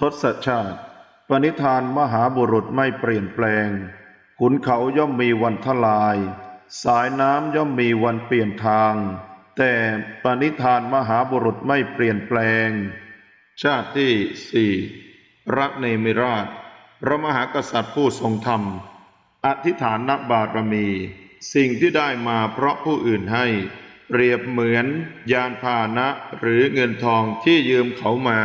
ทศชาติ ปณิธานมหาบุรุษไม่เปลี่ยนแปลง ขุนเขาย่อมมีวันทลาย สายน้ำย่อมมีวันเปลี่ยนทาง แต่ปณิธานมหาบุรุษไม่เปลี่ยนแปลง ชาติที่สี่รักเนมิราช พระมหากษัตริย์ผู้ทรงธรรม อธิษฐานนบารมี สิ่งที่ได้มาเพราะผู้อื่นให้ เปรียบเหมือนยานพาหนะหรือเงินทองที่ยืมเขามา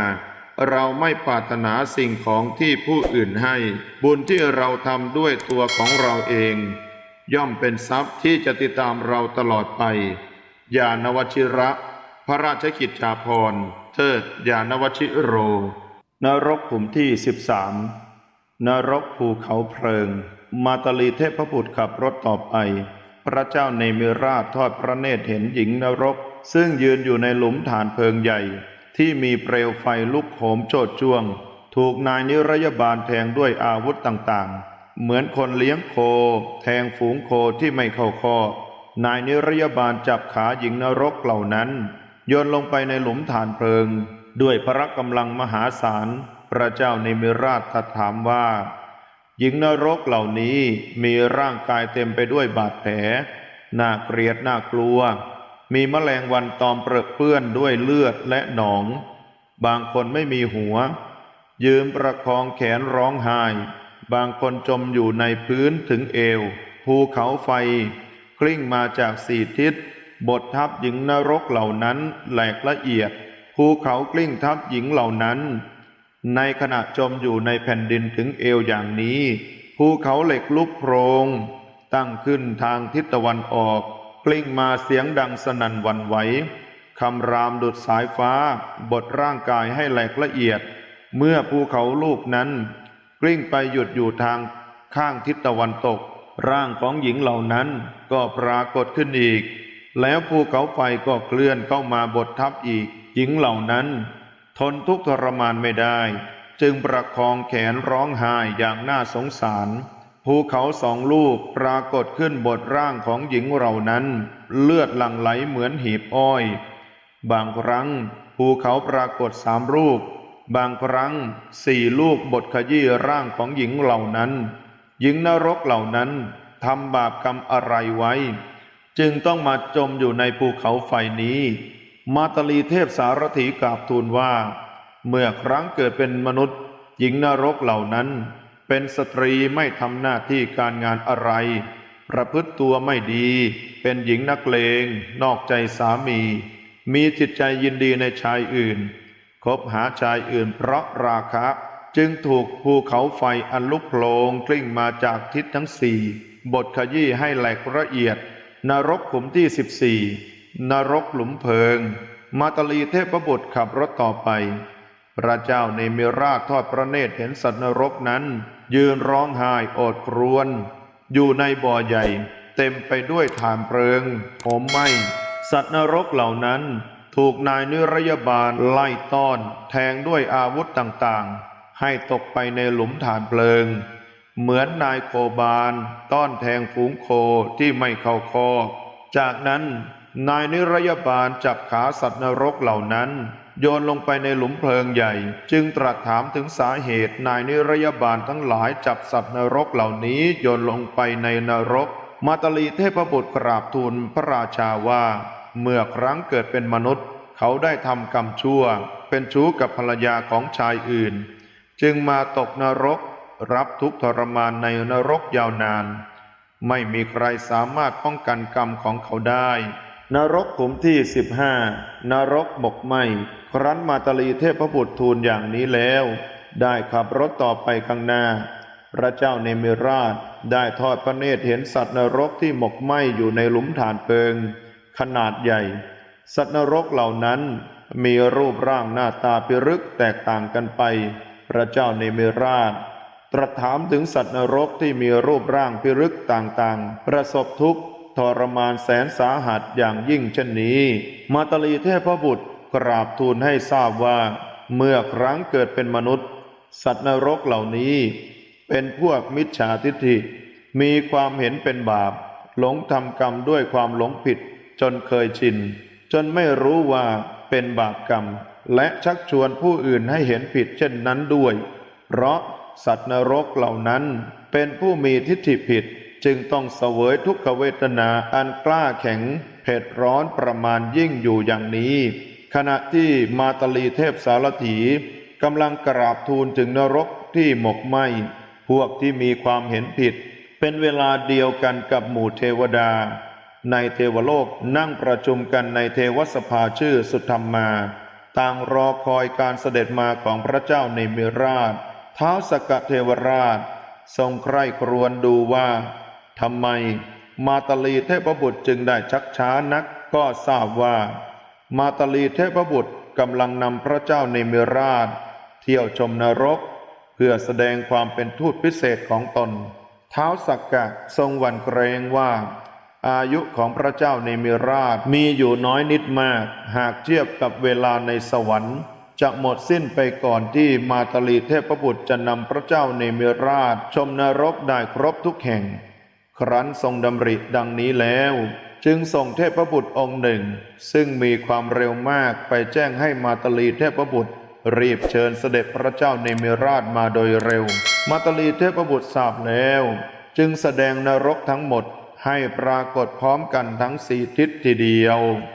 เราไม่ปรารถนาสิ่งของที่ผู้อื่นให้ บุญที่เราทำด้วยตัวของเราเอง ย่อมเป็นทรัพย์ที่จะติดตามเราตลอดไปยานวชิระ พระราชกิจจาภรณ์เทิดยานวชิโร นรกขุมที่สิบสามนรกภูเขาเพลิง มาตาลีเทพบุตรขับรถต่อไป พระเจ้าเนมิราชทอดพระเนตรเห็นหญิงนรก ซึ่งยืนอยู่ในหลุมฐานเพลิงใหญ่ ที่มีเปลวไฟลุกโหมโชดช่วง ถูกนายนิรยบาลแทงด้วยอาวุธต่างๆ เหมือนคนเลี้ยงโค แทงฝูงโคที่ไม่เข้าคอนายนิรยบาลจับขาหญิงนรกเหล่านั้นโยนลงไปในหลุมฐานเพลิง ด้วยพระกำลังมหาศาล พระเจ้าเนมิราชตรัสถามว่า หญิงนรกเหล่านี้มีร่างกายเต็มไปด้วยบาดแผลน่าเกลียดน่ากลัว มีแมลงวันตอมเปรอะเปื้อนด้วยเลือดและหนอง บางคนไม่มีหัว ยืมประคองแขนร้องไห้ บางคนจมอยู่ในพื้นถึงเอว ภูเขาไฟ กลิ้งมาจากสี่ทิศ บททับหญิงนรกเหล่านั้นแหลกละเอียด ภูเขากลิ้งทับหญิงเหล่านั้น ในขณะจมอยู่ในแผ่นดินถึงเอวอย่างนี้ ภูเขาเหล็กลุกโพรงตั้งขึ้นทางทิศตะวันออก กลิ้งมาเสียงดังสนั่นวันไหวคำรามดุดสายฟ้า บดร่างกายให้แหลกละเอียด เมื่อภูเขาลูกนั้น กลิ้งไปหยุดอยู่ทางข้างทิศตะวันตก ร่างของหญิงเหล่านั้นก็ปรากฏขึ้นอีก แล้วภูเขาไฟก็เคลื่อนเข้ามาบดทับอีก หญิงเหล่านั้น ทนทุกข์ทรมานไม่ได้ จึงประคองแขนร้องไห้อย่างน่าสงสาร ภูเขาสองลูกปรากฏขึ้นบนร่างของหญิงเหล่านั้น เลือดหลั่งไหลเหมือนหีบอ้อย บางครั้ง ภูเขาปรากฏสามรูปบางครั้งสี่ลูกบทขยี้ร่างของหญิงเหล่านั้น หญิงนรกเหล่านั้นทำบาปกรรมอะไรไว้ จึงต้องมาจมอยู่ในภูเขาไฟนี้ มาตลีเทพสารถีกราบทูลว่า เมื่อครั้งเกิดเป็นมนุษย์ หญิงนรกเหล่านั้น เป็นสตรีไม่ทำหน้าที่การงานอะไร ประพฤติตัวไม่ดี เป็นหญิงนักเลง นอกใจสามี มีจิตใจยินดีในชายอื่น คบหาชายอื่นเพราะราคะ จึงถูกภูเขาไฟอันลุกโผลงกลิ้งมาจากทิศทั้งสี่บทขยี้ให้แหลกละเอียด นรกขุมที่สิบสี่นรกหลุมเพลิง มาตลีเทพบุตรขับรถต่อไป พระเจ้าเนมิราชทอดพระเนตรเห็นสัตว์นรกนั้น ยืนร้องไห้โอดครวญอยู่ในบ่อใหญ่ เต็มไปด้วยฐานเพลิงโหมไหม้สัตว์นรกเหล่านั้นถูกนายนิรยบาลไล่ต้อน แทงด้วยอาวุธต่างๆ ให้ตกไปในหลุมฐานเพลิง เหมือนนายโคบาลต้อนแทงฝูงโคที่ไม่เข้าคอจากนั้นนายนิรยบาลจับขาสัตว์นรกเหล่านั้น โยนลงไปในหลุมเพลิงใหญ่ จึงตรัสถามถึงสาเหตุนายนิรยบาลทั้งหลายจับสัตว์นรกเหล่านี้โยนลงไปในนรก มาตลีเทพบุตรกราบทูลพระราชาว่า เมื่อครั้งเกิดเป็นมนุษย์ เขาได้ทำกรรมชั่ว เป็นชู้กับภรรยาของชายอื่น จึงมาตกนรก รับทุกข์ทรมานในนรกยาวนาน ไม่มีใครสามารถป้องกันกรรมของเขาได้ นรกขุมที่สิบห้านรกบกไหมครั้นมาตลีเทพบุตรทูลอย่างนี้แล้ว ได้ขับรถต่อไปข้างหน้า พระเจ้าเนมิราชได้ทอดพระเนตรเห็นสัตว์นรกที่หมกไหมอยู่ในหลุมฐานเพิง ขนาดใหญ่ สัตว์นรกเหล่านั้นมีรูปร่างหน้าตาพิรึกแตกต่างกันไป พระเจ้าเนมิราช ตรัสถามถึงสัตว์นรกที่มีรูปร่างพิรึกต่างๆ ประสบทุกข์ ทรมานแสนสาหัสอย่างยิ่งเช่นนี้ มาตลีเทพบุตรกราบทูลให้ทราบว่า เมื่อครั้งเกิดเป็นมนุษย์ สัตว์นรกเหล่านี้ เป็นพวกมิจฉาทิฏฐิ มีความเห็นเป็นบาป หลงทำกรรมด้วยความหลงผิดจนเคยชิน จนไม่รู้ว่าเป็นบาปกรรม และชักชวนผู้อื่นให้เห็นผิดเช่นนั้นด้วย เพราะสัตว์นรกเหล่านั้นเป็นผู้มีทิฏฐิผิด จึงต้องเสวยทุกขเวทนาอันกล้าแข็งเผ็ดร้อนประมาณยิ่งอยู่อย่างนี้ ขณะที่มาตลีเทพสารถีกำลังกราบทูลถึงนรกที่หมกไหมพวกที่มีความเห็นผิด เป็นเวลาเดียวกันกับหมู่เทวดา ในเทวโลกนั่งประชุมกันในเทวสภาชื่อสุธรรมมาต่างรอคอยการเสด็จมาของพระเจ้าในมิราชเท้าสกเทวราช ทรงใคร่ครวญดูว่า ทำไมมาตลีเทพบุตรจึงได้ชักช้านักก็ทราบว่า มาตลีเทพบุตรกำลังนำพระเจ้าในมิราช เที่ยวชมนรก เพื่อแสดงความเป็นทูตพิเศษของตน เท้าสักกะทรงหวั่นเกรงว่า อายุของพระเจ้าในมิราชมีอยู่น้อยนิดมาก หากเทียบกับเวลาในสวรรค์ จะหมดสิ้นไปก่อนที่มาตลีเทพบุตรจะนำพระเจ้าในมิราช ชมนรกได้ครบทุกแห่ง ครั้นทรงดำริดังนี้แล้ว จึงส่งเทพบุตรองค์หนึ่ง ซึ่งมีความเร็วมากไปแจ้งให้มาตลีเทพบุตร รีบเชิญเสด็จพระเจ้าในมิราชมาโดยเร็ว มาตลีเทพบุตรทราบแล้ว จึงแสดงนรกทั้งหมดให้ปรากฏพร้อมกันทั้งสี่ทิศทีเดียว